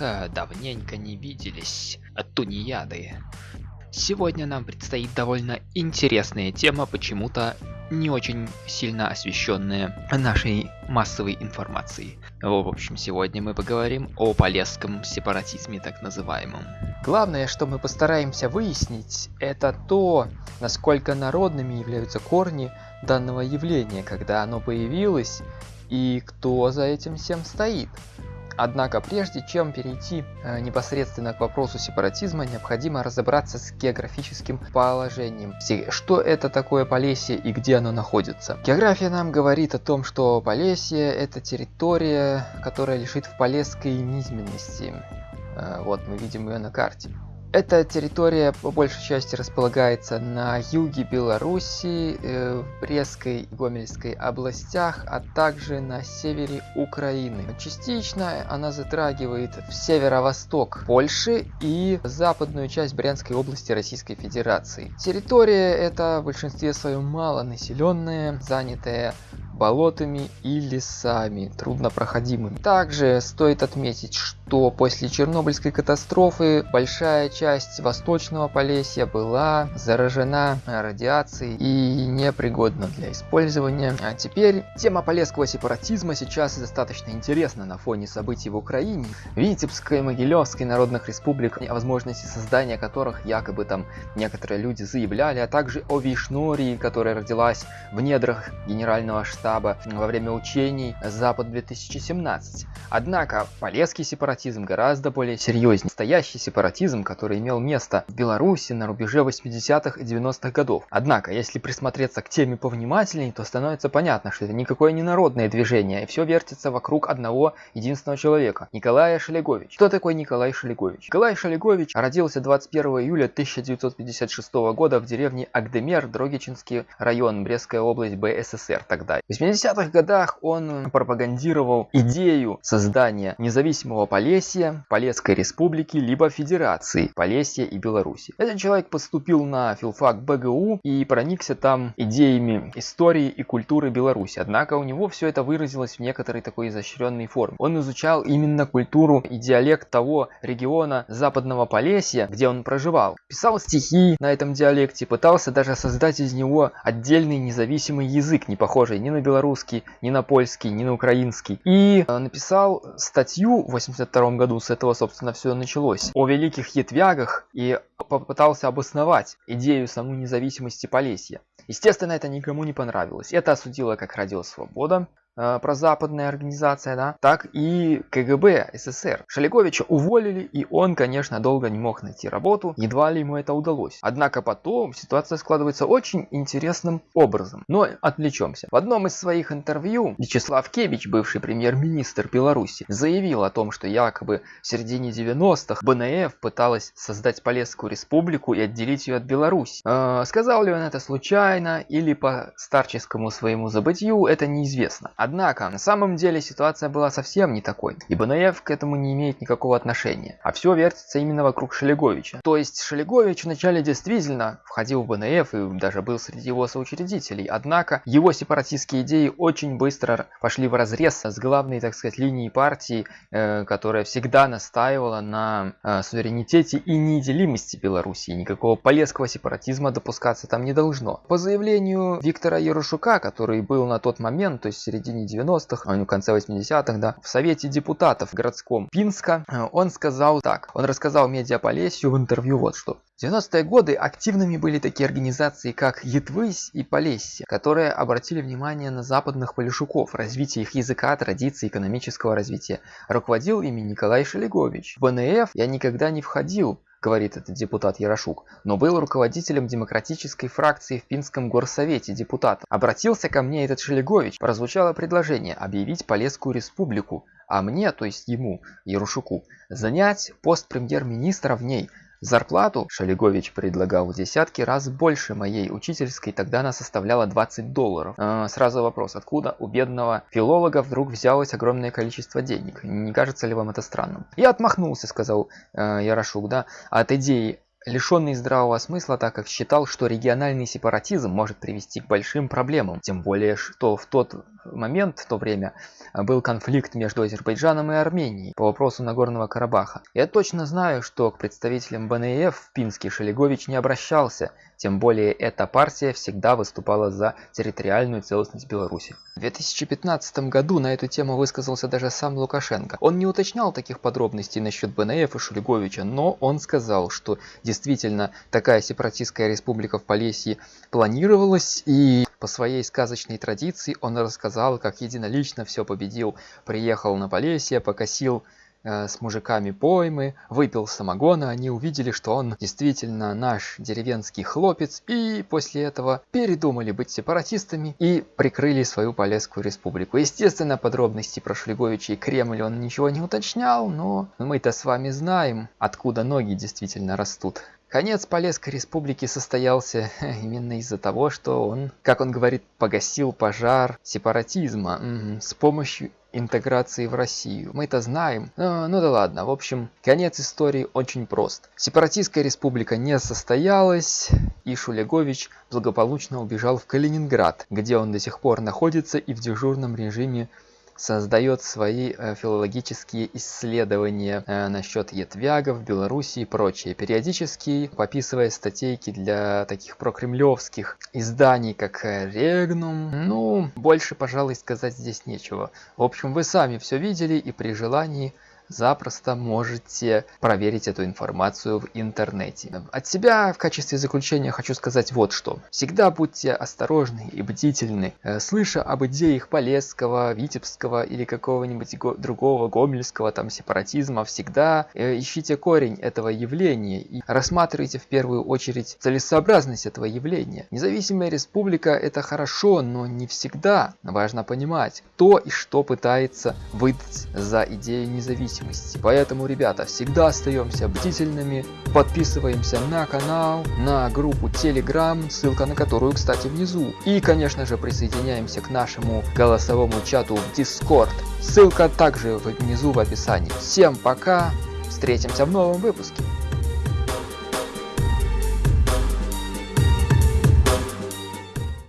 Ха, давненько не виделись, тунеяды. Сегодня нам предстоит довольно интересная тема, почему-то не очень сильно освещенная нашей массовой информацией. В общем, сегодня мы поговорим о полесском сепаратизме так называемом. Главное, что мы постараемся выяснить, это то, насколько народными являются корни данного явления, когда оно появилось, и кто за этим всем стоит. Однако прежде чем перейти э, непосредственно к вопросу сепаратизма, необходимо разобраться с географическим положением. Что это такое Полесье и где оно находится? География нам говорит о том, что Полесье это территория, которая лежит в Полесской низменности. Э, вот мы видим ее на карте. Эта территория по большей части располагается на юге Беларуси, э, в Брестской и Гомельской областях, а также на севере Украины. Частично она затрагивает в северо-восток Польши и западную часть Брянской области Российской Федерации. Территория эта в большинстве своем малонаселенная, занятая болотами и лесами, труднопроходимыми. Также стоит отметить, что после Чернобыльской катастрофы большая часть восточного Полесья была заражена радиацией и непригодна для использования. А теперь тема полесского сепаратизма сейчас достаточно интересна на фоне событий в Украине. Витебской Могилевской народных республик, о возможности создания которых якобы там некоторые люди заявляли, а также о Вишнории, которая родилась в недрах генерального штаба во время учений Запад 2017. Однако полесский сепаратизм гораздо более серьезнее. Настоящий сепаратизм, который имел место в Беларуси на рубеже 80-х и 90-х годов. Однако, если присмотреться к теме повнимательней, то становится понятно, что это никакое не народное движение, и все вертится вокруг одного единственного человека – Николая Шелегович. Кто такой Николай Шелегович? Николай Шелегович родился 21 июля 1956 года в деревне Агдемер, Дрогичинский район, Брестская область, БССР тогда. В 80-х годах он пропагандировал идею создания независимого Полесья, Полесской Республики, либо Федерации Полесья и Беларуси. Этот человек поступил на филфак БГУ и проникся там идеями истории и культуры Беларуси. Однако у него все это выразилось в некоторой такой изощренной форме. Он изучал именно культуру и диалект того региона Западного Полесья, где он проживал. Писал стихи на этом диалекте, пытался даже создать из него отдельный независимый язык, не похожий ни на белорусский, ни на польский, ни на украинский. И э, написал статью 82 1992 году. С этого, собственно, все началось. О великих ятвягах и попытался обосновать идею самой независимости Полесья. Естественно, это никому не понравилось. Это осудило как радиосвобода, э, прозападная организация, да, так и КГБ СССР. Шелеговича уволили, и он, конечно, долго не мог найти работу, едва ли ему это удалось. Однако потом ситуация складывается очень интересным образом. Но отвлечемся. В одном из своих интервью Вячеслав Кевич, бывший премьер-министр Беларуси, заявил о том, что якобы в середине 90-х БНФ пыталась создать Полесскую республику и отделить ее от Беларуси. Э, сказал ли он это случайно или по старческому своему забытью, это неизвестно. На самом деле ситуация была совсем не такой, и БНФ к этому не имеет никакого отношения, а все вертится именно вокруг Шелеговича. То есть Шелегович вначале действительно входил в БНФ и даже был среди его соучредителей, однако его сепаратистские идеи очень быстро пошли в разрез с главной, так сказать, линией партии, э, которая всегда настаивала на э, суверенитете и неделимости Беларуси. Никакого полесского сепаратизма допускаться там не должно. По заявлению Виктора Ярошука, который был на тот момент, то есть в середине середине 90-х, а в конце 80-х, да, в Совете депутатов городском Пинска, э, он сказал так, он рассказал Медиаполесью в интервью вот что. В 90-е годы активными были такие организации, как Етвысь и Полесье, которые обратили внимание на западных полишуков, развитие их языка, традиций, экономического развития. Руководил ими Николай Шелегович. В БНФ я никогда не входил, говорит этот депутат Ярошук, но был руководителем демократической фракции в Пинском горсовете депутатов. Обратился ко мне этот Шелегович, прозвучало предложение объявить Полесскую республику, а мне, то есть ему, Ярушуку, занять пост премьер-министра в ней – Зарплату Шалигович предлагал в десятки раз больше моей учительской, тогда она составляла 20 долларов. Э, сразу вопрос, откуда у бедного филолога вдруг взялось огромное количество денег? Не кажется ли вам это странным? Я отмахнулся, сказал э, Ярошук, да, от идеи лишенный здравого смысла, так как считал, что региональный сепаратизм может привести к большим проблемам, тем более, что в тот момент, в то время, был конфликт между Азербайджаном и Арменией по вопросу Нагорного Карабаха. Я точно знаю, что к представителям БНИФ в Пинске Шелегович не обращался, тем более эта партия всегда выступала за территориальную целостность Беларуси. В 2015 году на эту тему высказался даже сам Лукашенко. Он не уточнял таких подробностей насчет БНФ и Шулеговича, но он сказал, что действительно такая сепаратистская республика в Полесье планировалась и по своей сказочной традиции он рассказал, как единолично все победил, приехал на Полесье, покосил Э, с мужиками поймы, выпил самогона, они увидели, что он действительно наш деревенский хлопец, и после этого передумали быть сепаратистами и прикрыли свою Полесскую республику. Естественно, подробности про Шлеговича и Кремль он ничего не уточнял, но мы-то с вами знаем, откуда ноги действительно растут. Конец Полесской республики состоялся именно из-за того, что он, как он говорит, погасил пожар сепаратизма с помощью интеграции в Россию. Мы это знаем. Ну, ну да ладно. В общем, конец истории очень прост. Сепаратистская республика не состоялась, и Шулегович благополучно убежал в Калининград, где он до сих пор находится и в дежурном режиме создает свои э, филологические исследования э, насчет ятвягов, Беларуси и прочее, периодически пописывая статейки для таких прокремлевских изданий, как Регнум. Ну, больше, пожалуй, сказать здесь нечего. В общем, вы сами все видели и при желании запросто можете проверить эту информацию в интернете. От себя в качестве заключения хочу сказать вот что. Всегда будьте осторожны и бдительны. Э, слыша об идеях Полесского, Витебского или какого-нибудь другого гомельского там сепаратизма, всегда э, ищите корень этого явления и рассматривайте в первую очередь целесообразность этого явления. Независимая республика это хорошо, но не всегда. Важно понимать, кто и что пытается выдать за идею независимости зависимости. Поэтому, ребята, всегда остаемся бдительными, подписываемся на канал, на группу Telegram, ссылка на которую, кстати, внизу. И, конечно же, присоединяемся к нашему голосовому чату в Discord. Ссылка также внизу в описании. Всем пока, встретимся в новом выпуске.